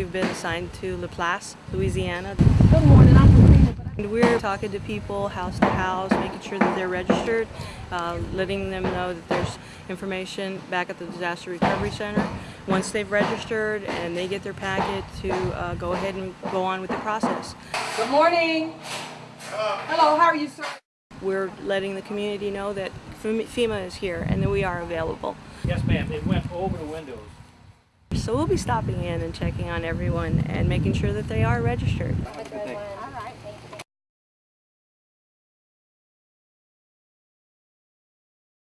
we've been assigned to Laplace, Louisiana. Good morning, I'm Katrina. And we're talking to people house to house, making sure that they're registered, uh, letting them know that there's information back at the Disaster Recovery Center. Once they've registered and they get their packet, to uh, go ahead and go on with the process. Good morning. Hello, how are you, sir? We're letting the community know that FEMA is here and that we are available. Yes, ma'am. It went over the windows. So we'll be stopping in and checking on everyone and making sure that they are registered. All right.